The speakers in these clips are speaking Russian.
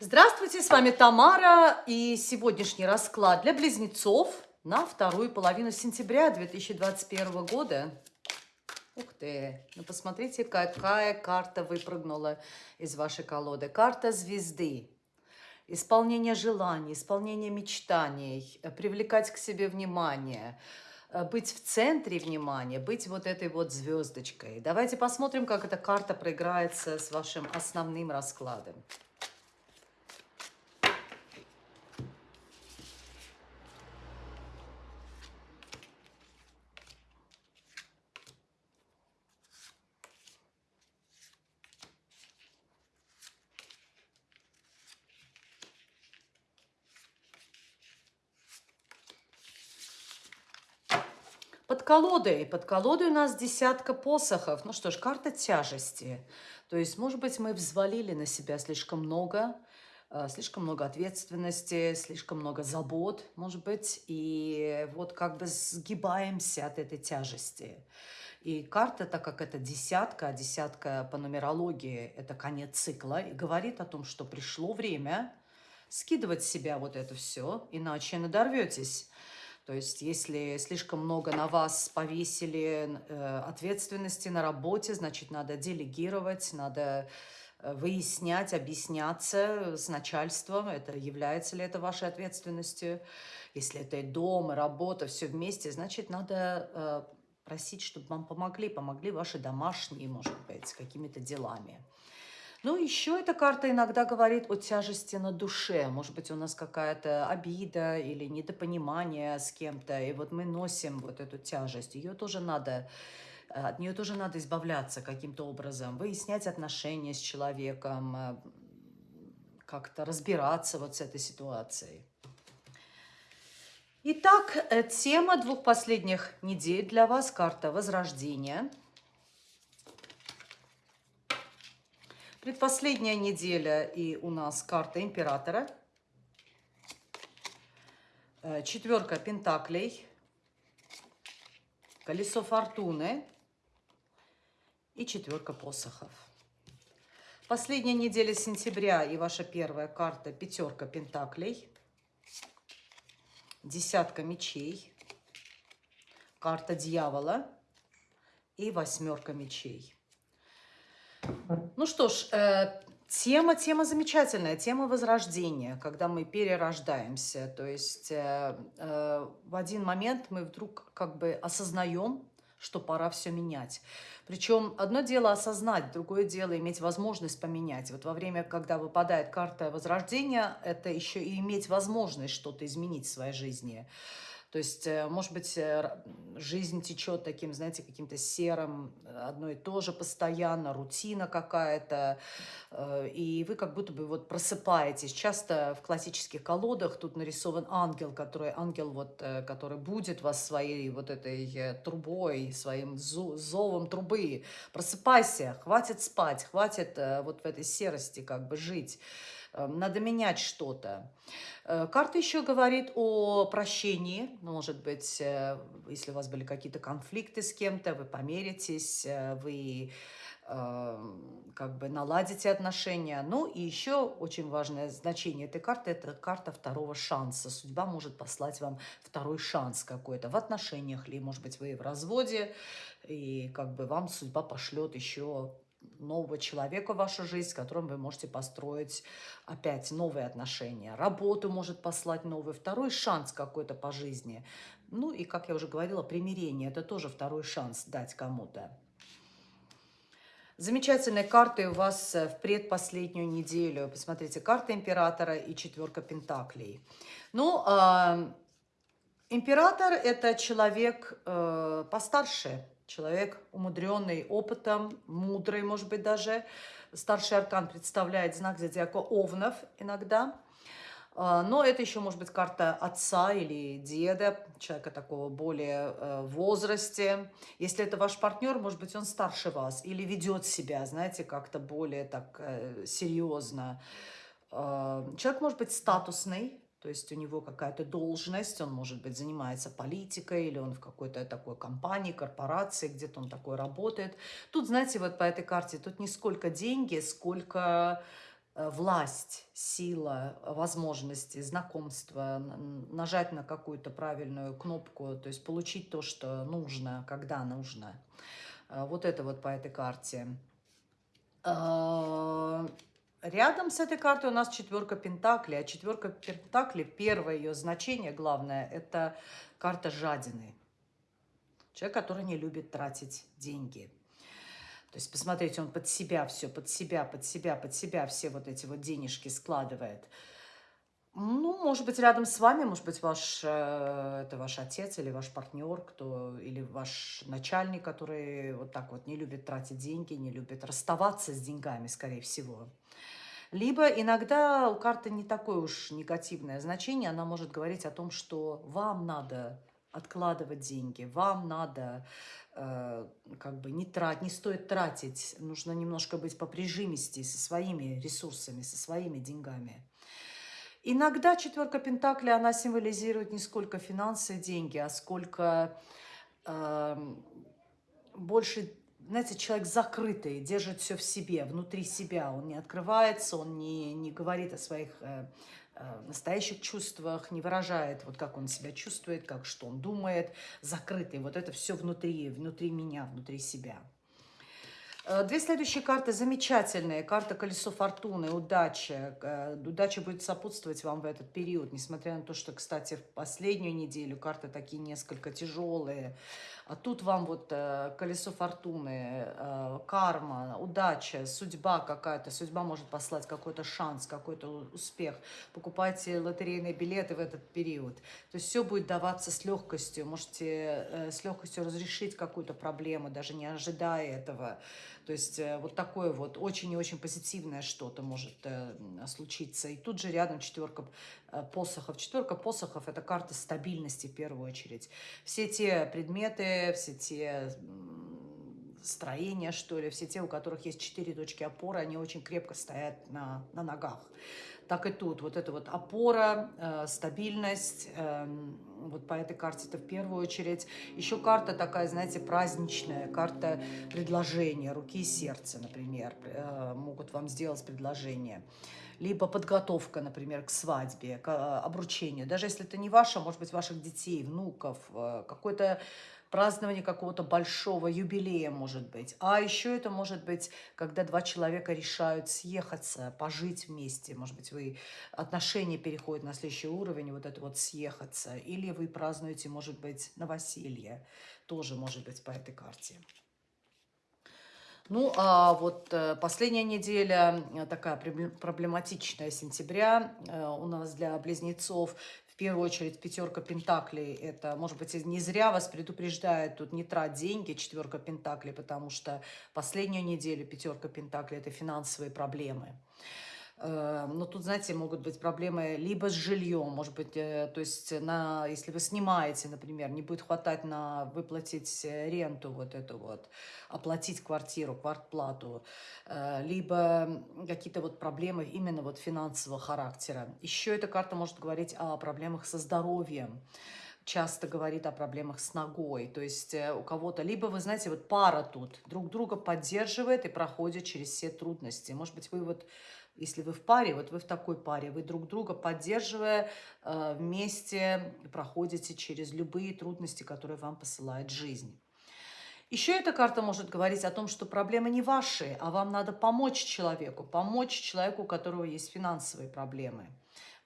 Здравствуйте, с вами Тамара и сегодняшний расклад для близнецов на вторую половину сентября 2021 года. Ух ты, ну посмотрите, какая карта выпрыгнула из вашей колоды. Карта звезды. Исполнение желаний, исполнение мечтаний, привлекать к себе внимание, быть в центре внимания, быть вот этой вот звездочкой. Давайте посмотрим, как эта карта проиграется с вашим основным раскладом. Колодой. Под колодой у нас десятка посохов. Ну что ж, карта тяжести. То есть, может быть, мы взвалили на себя слишком много, э, слишком много ответственности, слишком много забот, может быть, и вот как бы сгибаемся от этой тяжести. И карта, так как это десятка, а десятка по нумерологии – это конец цикла, и говорит о том, что пришло время скидывать с себя вот это все, иначе надорветесь. То есть если слишком много на вас повесили э, ответственности на работе, значит, надо делегировать, надо э, выяснять, объясняться с начальством, это является ли это вашей ответственностью. Если это и дом, и работа, все вместе, значит, надо э, просить, чтобы вам помогли, помогли ваши домашние, может быть, какими-то делами. Ну, еще эта карта иногда говорит о тяжести на душе. Может быть, у нас какая-то обида или недопонимание с кем-то, и вот мы носим вот эту тяжесть. Ее тоже надо, э, от нее тоже надо избавляться каким-то образом, выяснять отношения с человеком, э, как-то разбираться вот с этой ситуацией. Итак, э, тема двух последних недель для вас – карта Возрождения – Предпоследняя неделя и у нас карта императора. Э, четверка пентаклей. Колесо фортуны. И четверка посохов. Последняя неделя сентября и ваша первая карта пятерка пентаклей. Десятка мечей. Карта дьявола. И восьмерка мечей. Ну что ж, э, тема, тема замечательная, тема возрождения, когда мы перерождаемся. То есть э, э, в один момент мы вдруг как бы осознаем, что пора все менять. Причем одно дело осознать, другое дело иметь возможность поменять. Вот во время, когда выпадает карта возрождения, это еще и иметь возможность что-то изменить в своей жизни. То есть, э, может быть, э, жизнь течет таким, знаете, каким-то серым, одно и то же постоянно, рутина какая-то, э, и вы как будто бы вот просыпаетесь. Часто в классических колодах тут нарисован ангел, который, ангел вот, который будет вас своей вот этой трубой, своим зовом трубы. Просыпайся, хватит спать, хватит вот в этой серости как бы жить. Эм, надо менять что-то. Э, карта еще говорит о прощении. Ну, может быть, э, если у вас были какие-то конфликты с кем-то, вы помиритесь, э, вы эм, как бы наладите отношения. Ну и еще очень важное значение этой карты – это карта второго шанса. Судьба может послать вам второй шанс какой-то в отношениях, или, может быть, вы в разводе, и как бы вам судьба пошлет еще нового человека в вашу жизнь, с которым вы можете построить опять новые отношения. Работу может послать новый, второй шанс какой-то по жизни. Ну и, как я уже говорила, примирение – это тоже второй шанс дать кому-то. Замечательные карты у вас в предпоследнюю неделю. Посмотрите, карта императора и четверка пентаклей. Ну, э, император – это человек э, постарше, Человек, умудренный опытом, мудрый, может быть, даже. Старший аркан представляет знак зодиака Овнов иногда. А, но это еще может быть карта отца или деда, человека такого более э, возрасте. Если это ваш партнер, может быть, он старше вас или ведет себя, знаете, как-то более так э, серьезно. А, человек может быть статусный, то есть у него какая-то должность, он, может быть, занимается политикой, или он в какой-то такой компании, корпорации, где-то он такой работает. Тут, знаете, вот по этой карте, тут не сколько деньги, сколько э, власть, сила, возможности, знакомства, нажать на какую-то правильную кнопку, то есть получить то, что нужно, когда нужно. Э, вот это вот по этой карте. Рядом с этой картой у нас четверка Пентаклей. А четверка Пентаклей, первое ее значение, главное, это карта жадины. Человек, который не любит тратить деньги. То есть, посмотрите, он под себя все, под себя, под себя, под себя все вот эти вот денежки складывает. Ну, может быть, рядом с вами, может быть, ваш, э, это ваш отец или ваш партнер, кто, или ваш начальник, который вот так вот не любит тратить деньги, не любит расставаться с деньгами, скорее всего. Либо иногда у карты не такое уж негативное значение, она может говорить о том, что вам надо откладывать деньги, вам надо э, как бы не тратить, не стоит тратить, нужно немножко быть по прижимисти со своими ресурсами, со своими деньгами. Иногда четверка Пентакля, она символизирует не сколько финансы деньги, а сколько э, больше, знаете, человек закрытый, держит все в себе, внутри себя. Он не открывается, он не, не говорит о своих э, э, настоящих чувствах, не выражает, вот как он себя чувствует, как что он думает, закрытый. Вот это все внутри, внутри меня, внутри себя. Э, две следующие карты замечательные. Карта Колесо Фортуны, удача. Э, удача будет сопутствовать вам в этот период, несмотря на то, что, кстати, в последнюю неделю карты такие несколько тяжелые. А тут вам вот э, колесо фортуны, карма, удача, судьба какая-то. Судьба может послать какой-то шанс, какой-то успех. Покупайте лотерейные билеты в этот период. То есть все будет даваться с легкостью. Можете с легкостью разрешить какую-то проблему, даже не ожидая этого. То есть э, вот такое вот очень и очень позитивное что-то может э, случиться. И тут же рядом четверка э, посохов. Четверка посохов – это карта стабильности в первую очередь. Все те предметы, все те строения, что ли, все те, у которых есть четыре точки опоры, они очень крепко стоят на, на ногах так и тут. Вот это вот опора, э, стабильность, э, вот по этой карте это в первую очередь. Еще карта такая, знаете, праздничная, карта предложения, руки и сердца, например, э, могут вам сделать предложение. Либо подготовка, например, к свадьбе, к э, обручению. Даже если это не ваше, может быть, ваших детей, внуков, э, какой-то празднование какого-то большого юбилея, может быть. А еще это может быть, когда два человека решают съехаться, пожить вместе. Может быть, вы отношения переходят на следующий уровень, вот это вот съехаться. Или вы празднуете, может быть, новоселье. Тоже может быть по этой карте. Ну, а вот э, последняя неделя, э, такая проблематичная сентября э, у нас для близнецов в первую очередь пятерка пентаклей, это, может быть, не зря вас предупреждает тут не трать деньги, четверка пентаклей, потому что последнюю неделю пятерка пентаклей – это финансовые проблемы. Э, но тут, знаете, могут быть проблемы либо с жильем, может быть, э, то есть на, если вы снимаете, например, не будет хватать на выплатить э, ренту вот эту вот, оплатить квартиру, квартплату, либо какие-то вот проблемы именно вот финансового характера. Еще эта карта может говорить о проблемах со здоровьем часто говорит о проблемах с ногой. То есть у кого-то, либо вы знаете, вот пара тут друг друга поддерживает и проходит через все трудности. Может быть, вы вот если вы в паре, вот вы в такой паре, вы друг друга поддерживая, э, вместе проходите через любые трудности, которые вам посылает жизнь. Еще эта карта может говорить о том, что проблемы не ваши, а вам надо помочь человеку, помочь человеку, у которого есть финансовые проблемы –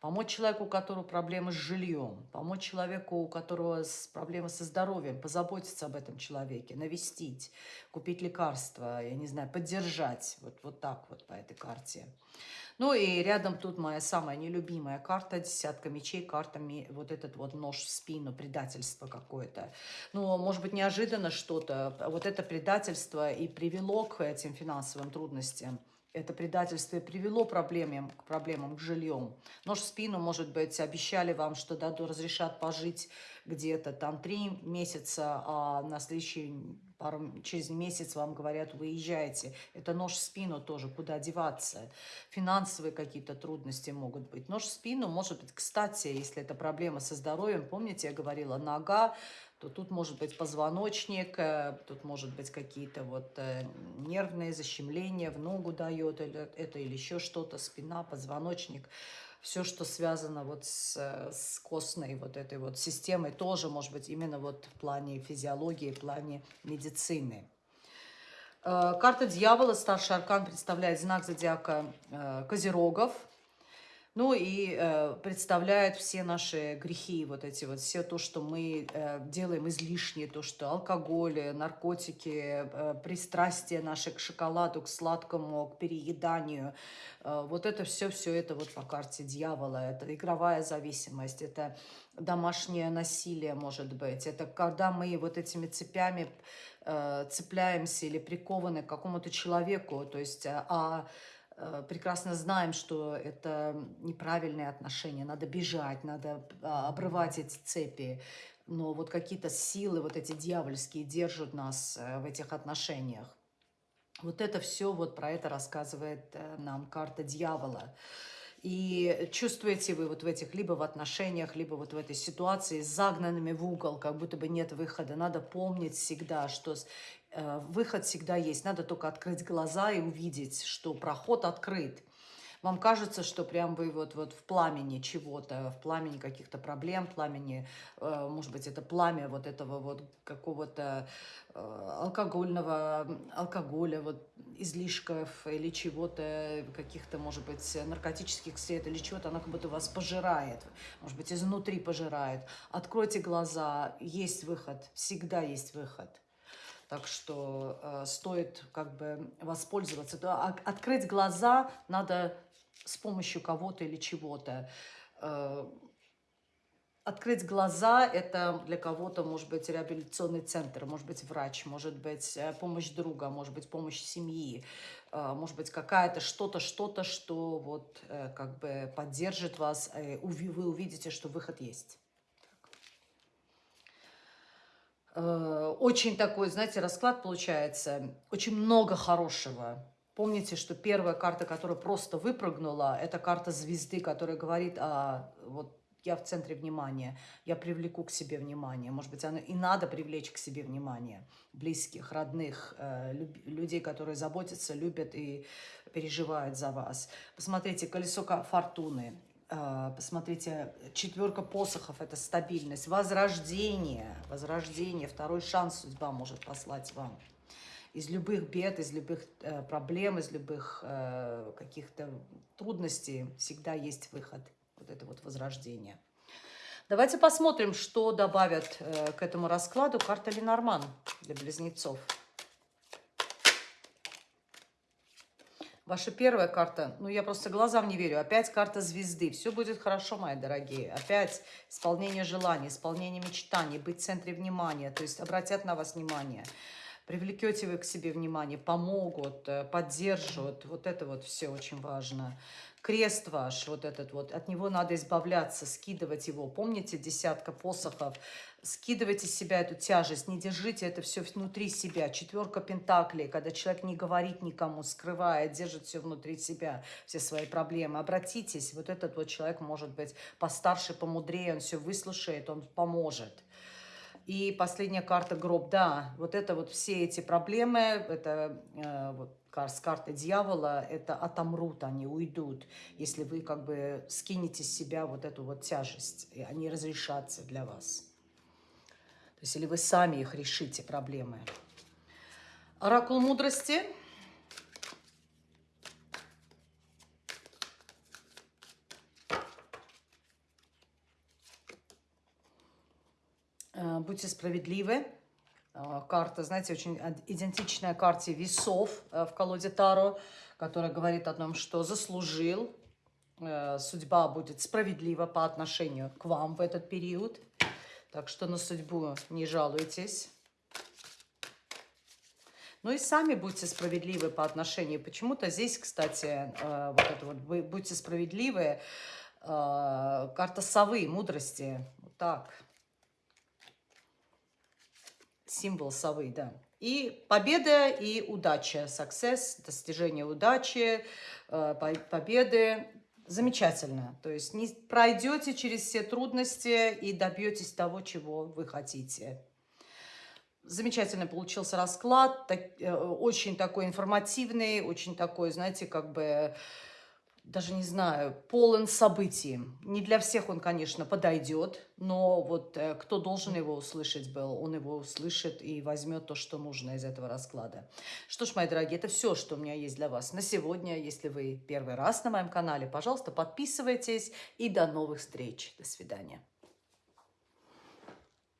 помочь человеку, у которого проблемы с жильем, помочь человеку, у которого проблемы со здоровьем, позаботиться об этом человеке, навестить, купить лекарства, я не знаю, поддержать. Вот, вот так вот по этой карте. Ну и рядом тут моя самая нелюбимая карта, десятка мечей, карта, вот этот вот нож в спину, предательство какое-то. Ну, может быть, неожиданно что-то. Вот это предательство и привело к этим финансовым трудностям это предательство привело проблемам, к проблемам, к жильем. Нож в спину, может быть, обещали вам, что да, разрешат пожить где-то там три месяца, а на следующий пару, через месяц вам говорят, выезжайте. Это нож в спину тоже, куда деваться. Финансовые какие-то трудности могут быть. Нож в спину может быть, кстати, если это проблема со здоровьем, помните, я говорила, нога, то тут может быть позвоночник, э, тут может быть какие-то вот э, нервные защемления, в ногу дает это или еще что-то, спина, позвоночник. Все, что связано вот с, с костной вот этой вот системой, тоже может быть именно вот в плане физиологии, в плане медицины. Э, карта дьявола, старший аркан, представляет знак зодиака Козерогов – ну и э, представляет все наши грехи, вот эти вот, все то, что мы э, делаем излишнее, то, что алкоголь, наркотики, э, пристрастие наше к шоколаду, к сладкому, к перееданию. Э, вот это все, все это вот по карте дьявола. Это игровая зависимость, это домашнее насилие, может быть. Это когда мы вот этими цепями э, цепляемся или прикованы к какому-то человеку, то есть... А Э, прекрасно знаем, что это неправильные отношения, надо бежать, надо а, обрывать эти цепи. Но вот какие-то силы, вот эти дьявольские, держат нас э, в этих отношениях. Вот это все, вот про это рассказывает э, нам карта дьявола. И чувствуете вы вот в этих, либо в отношениях, либо вот в этой ситуации загнанными в угол, как будто бы нет выхода. Надо помнить всегда, что Э, выход всегда есть. Надо только открыть глаза и увидеть, что проход открыт. Вам кажется, что прям вы вот, вот в пламени чего-то, в пламени каких-то проблем, пламени, э, может быть, это пламя вот этого вот какого-то э, алкогольного, алкоголя, вот излишков или чего-то, каких-то, может быть, наркотических сред или чего-то, оно как будто вас пожирает, может быть, изнутри пожирает. Откройте глаза, есть выход, всегда есть выход. Так что э, стоит как бы воспользоваться. Да, открыть глаза надо с помощью кого-то или чего-то. Э, открыть глаза – это для кого-то может быть реабилитационный центр, может быть врач, может быть э, помощь друга, может быть помощь семьи, э, может быть какая-то что-то, что-то, что вот э, как бы поддержит вас, вы увидите, что выход есть. Э, очень такой, знаете, расклад получается, очень много хорошего. Помните, что первая карта, которая просто выпрыгнула, это карта звезды, которая говорит о вот я в центре внимания, я привлеку к себе внимание. Может быть, оно и надо привлечь к себе внимание близких, родных, э, людей, которые заботятся, любят и переживают за вас. Посмотрите, колесо фортуны. А, посмотрите, четверка посохов – это стабильность, возрождение, возрождение, второй шанс судьба может послать вам. Из любых бед, из любых э, проблем, из любых э, каких-то трудностей всегда есть выход. Вот это вот возрождение. Давайте посмотрим, что добавят э, к этому раскладу карта Ленорман для близнецов. Ваша первая карта, ну я просто глазам не верю, опять карта звезды. Все будет хорошо, мои дорогие. Опять исполнение желаний, исполнение мечтаний, быть в центре внимания, то есть обратят на вас внимание. Привлекете вы к себе внимание, помогут, э, поддержат. Вот это вот все очень важно крест ваш, вот этот вот, от него надо избавляться, скидывать его. Помните, десятка посохов? Скидывайте с себя эту тяжесть, не держите это все внутри себя. Четверка пентаклей, когда человек не говорит никому, скрывает, держит все внутри себя, все свои проблемы. Обратитесь, вот этот вот человек может быть постарше, помудрее, он все выслушает, он поможет. И последняя карта гроб, да, вот это вот все эти проблемы, это э, вот с карты дьявола, это отомрут, они уйдут, если вы как бы скинете с себя вот эту вот тяжесть, и они разрешатся для вас. То есть или вы сами их решите, проблемы. Оракул мудрости. Э, будьте справедливы. А, карта, знаете, очень идентичная карте весов э, в колоде Таро, которая говорит о том, что заслужил, э, судьба будет справедлива по отношению к вам в этот период. Так что на судьбу не жалуйтесь. Ну и сами будьте справедливы по отношению. Почему-то здесь, кстати, э, вот это вот, вы будьте справедливы. Карта совы, мудрости. Вот так. Символ совы, да. И победа и удача, success, достижение удачи, э, победы. Замечательно. То есть не пройдете через все трудности и добьетесь того, чего вы хотите. Замечательно получился расклад, так, э, очень такой информативный, очень такой, знаете, как бы даже не знаю, полон событий. Не для всех он, конечно, подойдет, но вот э, кто должен его услышать был, он его услышит и возьмет то, что нужно из этого расклада. Что ж, мои дорогие, это все, что у меня есть для вас на сегодня. Если вы первый раз на моем канале, пожалуйста, подписывайтесь и до новых встреч. До свидания.